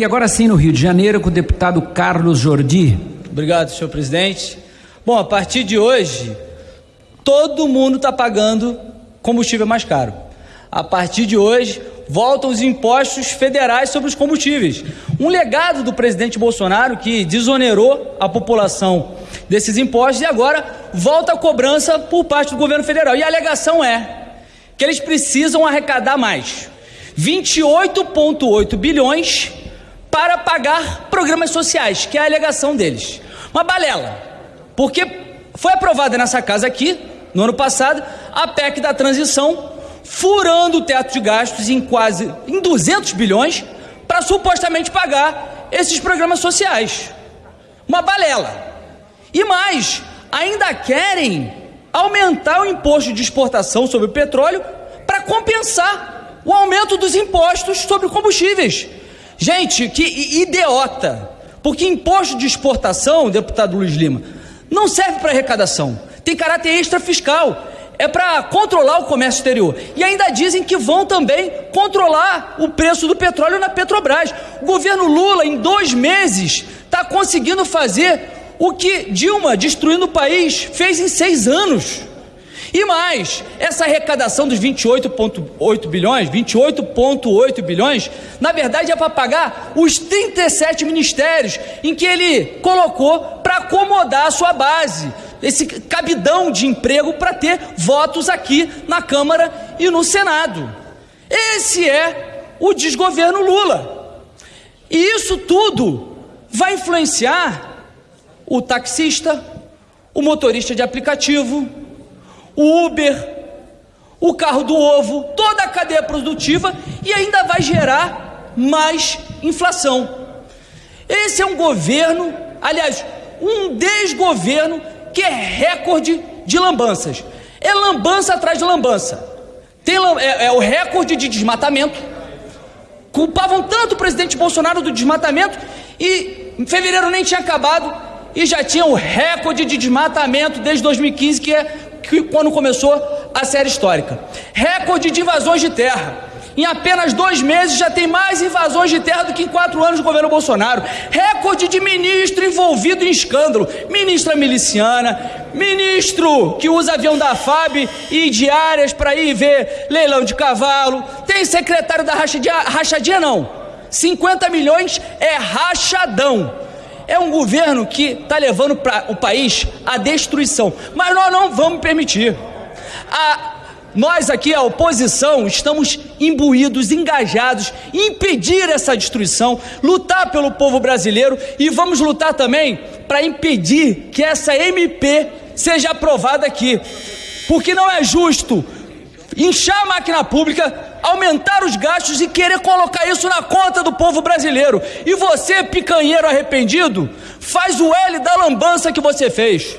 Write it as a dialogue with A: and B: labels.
A: E agora sim, no Rio de Janeiro, com o deputado Carlos Jordi.
B: Obrigado, senhor presidente. Bom, a partir de hoje, todo mundo está pagando combustível mais caro. A partir de hoje, voltam os impostos federais sobre os combustíveis. Um legado do presidente Bolsonaro que desonerou a população desses impostos e agora volta a cobrança por parte do governo federal. E a alegação é que eles precisam arrecadar mais 28,8 bilhões para pagar programas sociais, que é a alegação deles. Uma balela, porque foi aprovada nessa casa aqui, no ano passado, a PEC da transição, furando o teto de gastos em quase em 200 bilhões para supostamente pagar esses programas sociais. Uma balela. E mais, ainda querem aumentar o imposto de exportação sobre o petróleo para compensar o aumento dos impostos sobre combustíveis. Gente, que idiota! Porque imposto de exportação, deputado Luiz Lima, não serve para arrecadação, tem caráter extra fiscal. É para controlar o comércio exterior. E ainda dizem que vão também controlar o preço do petróleo na Petrobras. O governo Lula, em dois meses, está conseguindo fazer o que Dilma, destruindo o país, fez em seis anos. E mais, essa arrecadação dos 28,8 bilhões, 28,8 bilhões, na verdade é para pagar os 37 ministérios em que ele colocou para acomodar a sua base, esse cabidão de emprego para ter votos aqui na Câmara e no Senado. Esse é o desgoverno Lula. E isso tudo vai influenciar o taxista, o motorista de aplicativo, o Uber, o carro do ovo, toda a cadeia produtiva e ainda vai gerar mais inflação. Esse é um governo, aliás, um desgoverno que é recorde de lambanças. É lambança atrás de lambança. Tem, é, é o recorde de desmatamento. Culpavam tanto o presidente Bolsonaro do desmatamento e em fevereiro nem tinha acabado e já tinha o recorde de desmatamento desde 2015, que é quando começou a série histórica. Recorde de invasões de terra. Em apenas dois meses já tem mais invasões de terra do que em quatro anos do governo Bolsonaro. Recorde de ministro envolvido em escândalo. Ministra miliciana, ministro que usa avião da FAB e diárias para ir ver leilão de cavalo. Tem secretário da rachadinha, rachadinha não. 50 milhões é rachadão. É um governo que está levando pra, o país à destruição. Mas nós não vamos permitir. A, nós aqui, a oposição, estamos imbuídos, engajados em impedir essa destruição, lutar pelo povo brasileiro e vamos lutar também para impedir que essa MP seja aprovada aqui. Porque não é justo inchar a máquina pública, aumentar os gastos e querer colocar isso na conta do povo brasileiro. E você, picanheiro arrependido, faz o L da lambança que você fez.